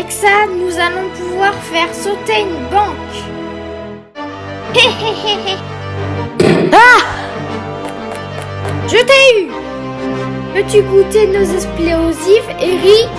Avec ça, nous allons pouvoir faire sauter une banque. ah Je t'ai eu. Peux-tu goûter nos explosifs, Eric